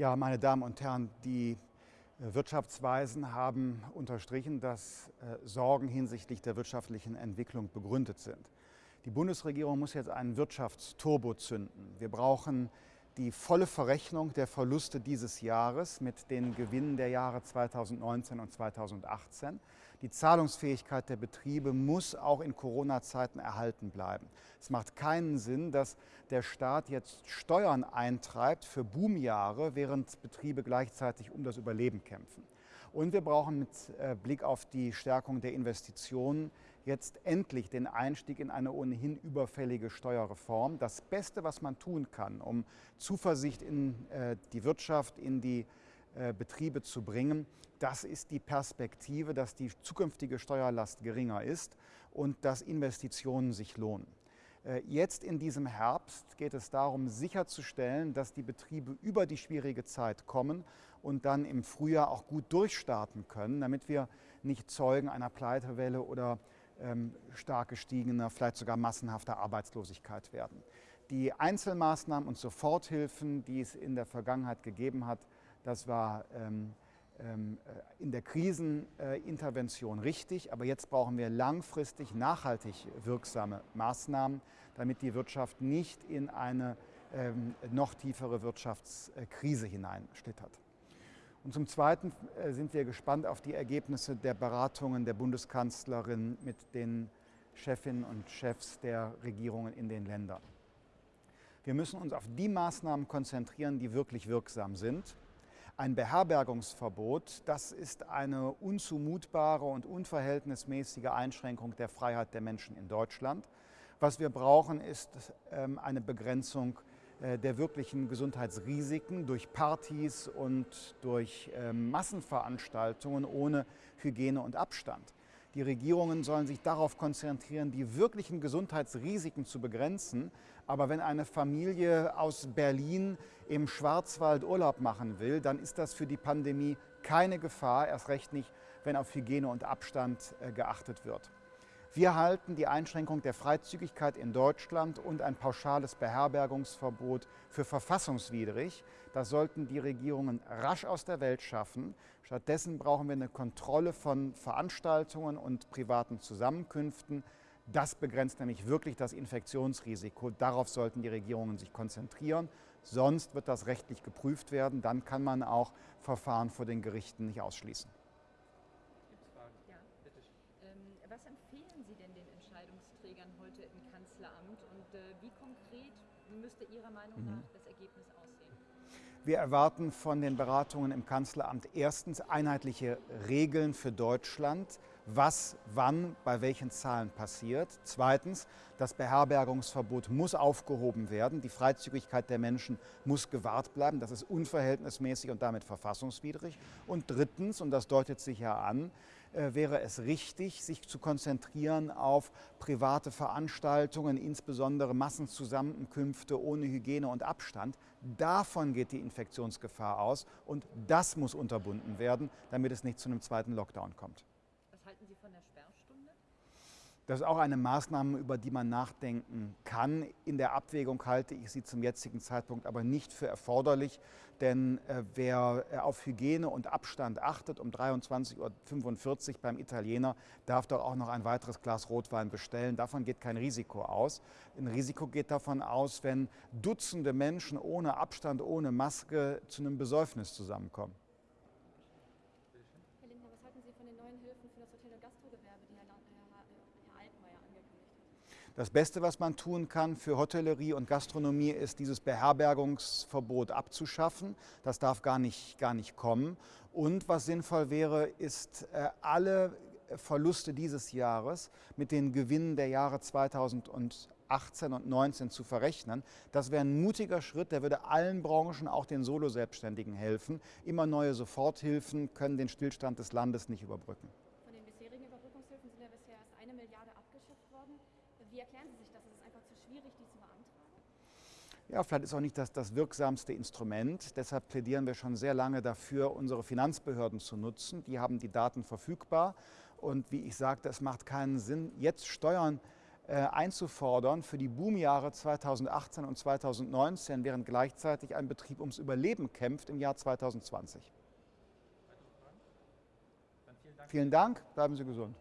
Ja, meine Damen und Herren, die äh, Wirtschaftsweisen haben unterstrichen, dass äh, Sorgen hinsichtlich der wirtschaftlichen Entwicklung begründet sind. Die Bundesregierung muss jetzt einen Wirtschaftsturbo zünden. Wir brauchen die volle Verrechnung der Verluste dieses Jahres mit den Gewinnen der Jahre 2019 und 2018. Die Zahlungsfähigkeit der Betriebe muss auch in Corona-Zeiten erhalten bleiben. Es macht keinen Sinn, dass der Staat jetzt Steuern eintreibt für Boomjahre, während Betriebe gleichzeitig um das Überleben kämpfen. Und wir brauchen mit äh, Blick auf die Stärkung der Investitionen jetzt endlich den Einstieg in eine ohnehin überfällige Steuerreform. Das Beste, was man tun kann, um Zuversicht in äh, die Wirtschaft, in die äh, Betriebe zu bringen, das ist die Perspektive, dass die zukünftige Steuerlast geringer ist und dass Investitionen sich lohnen. Äh, jetzt in diesem Herbst geht es darum, sicherzustellen, dass die Betriebe über die schwierige Zeit kommen und dann im Frühjahr auch gut durchstarten können, damit wir nicht Zeugen einer Pleitewelle oder stark gestiegener, vielleicht sogar massenhafter Arbeitslosigkeit werden. Die Einzelmaßnahmen und Soforthilfen, die es in der Vergangenheit gegeben hat, das war ähm, ähm, äh, in der Krisenintervention richtig, aber jetzt brauchen wir langfristig nachhaltig wirksame Maßnahmen, damit die Wirtschaft nicht in eine ähm, noch tiefere Wirtschaftskrise hineinschlittert. Und zum Zweiten äh, sind wir gespannt auf die Ergebnisse der Beratungen der Bundeskanzlerin mit den Chefinnen und Chefs der Regierungen in den Ländern. Wir müssen uns auf die Maßnahmen konzentrieren, die wirklich wirksam sind. Ein Beherbergungsverbot, das ist eine unzumutbare und unverhältnismäßige Einschränkung der Freiheit der Menschen in Deutschland. Was wir brauchen, ist ähm, eine Begrenzung äh, der wirklichen Gesundheitsrisiken durch Partys und durch ähm, Massenveranstaltungen ohne Hygiene und Abstand. Die Regierungen sollen sich darauf konzentrieren, die wirklichen Gesundheitsrisiken zu begrenzen. Aber wenn eine Familie aus Berlin im Schwarzwald Urlaub machen will, dann ist das für die Pandemie keine Gefahr, erst recht nicht, wenn auf Hygiene und Abstand äh, geachtet wird. Wir halten die Einschränkung der Freizügigkeit in Deutschland und ein pauschales Beherbergungsverbot für verfassungswidrig. Das sollten die Regierungen rasch aus der Welt schaffen. Stattdessen brauchen wir eine Kontrolle von Veranstaltungen und privaten Zusammenkünften. Das begrenzt nämlich wirklich das Infektionsrisiko. Darauf sollten die Regierungen sich konzentrieren. Sonst wird das rechtlich geprüft werden. Dann kann man auch Verfahren vor den Gerichten nicht ausschließen. Was empfehlen Sie denn den Entscheidungsträgern heute im Kanzleramt und äh, wie konkret müsste Ihrer Meinung nach mhm. das Ergebnis aussehen? Wir erwarten von den Beratungen im Kanzleramt erstens einheitliche Regeln für Deutschland, was wann bei welchen Zahlen passiert. Zweitens, das Beherbergungsverbot muss aufgehoben werden. Die Freizügigkeit der Menschen muss gewahrt bleiben. Das ist unverhältnismäßig und damit verfassungswidrig. Und drittens, und das deutet sich ja an, wäre es richtig, sich zu konzentrieren auf private Veranstaltungen, insbesondere Massenzusammenkünfte ohne Hygiene und Abstand. Davon geht die Infektionsgefahr aus und das muss unterbunden werden, damit es nicht zu einem zweiten Lockdown kommt. Was halten Sie von der Sperrstunde? Das ist auch eine Maßnahme, über die man nachdenken kann. In der Abwägung halte ich sie zum jetzigen Zeitpunkt aber nicht für erforderlich, denn äh, wer äh, auf Hygiene und Abstand achtet, um 23.45 Uhr beim Italiener, darf doch auch noch ein weiteres Glas Rotwein bestellen. Davon geht kein Risiko aus. Ein Risiko geht davon aus, wenn Dutzende Menschen ohne Abstand, ohne Maske zu einem Besäufnis zusammenkommen. Herr Lindner, was halten Sie von den neuen Hilfen für das Hotel- und Gastrogewerbe, die Herr, Herr, Herr Altmaier angekündigt hat? Das Beste, was man tun kann für Hotellerie und Gastronomie, ist dieses Beherbergungsverbot abzuschaffen. Das darf gar nicht, gar nicht kommen. Und was sinnvoll wäre, ist äh, alle Verluste dieses Jahres mit den Gewinnen der Jahre 2018 und 2019 zu verrechnen. Das wäre ein mutiger Schritt, der würde allen Branchen, auch den Solo-Selbstständigen helfen. Immer neue Soforthilfen können den Stillstand des Landes nicht überbrücken. Von den bisherigen Überbrückungshilfen sind ja bisher erst eine Milliarde abgeschöpft worden. Wie erklären Sie sich das? Ist es einfach zu schwierig, die zu beantragen? Ja, vielleicht ist auch nicht das, das wirksamste Instrument. Deshalb plädieren wir schon sehr lange dafür, unsere Finanzbehörden zu nutzen. Die haben die Daten verfügbar. Und wie ich sagte, es macht keinen Sinn, jetzt Steuern äh, einzufordern für die Boomjahre 2018 und 2019, während gleichzeitig ein Betrieb ums Überleben kämpft im Jahr 2020. Vielen Dank, bleiben Sie gesund.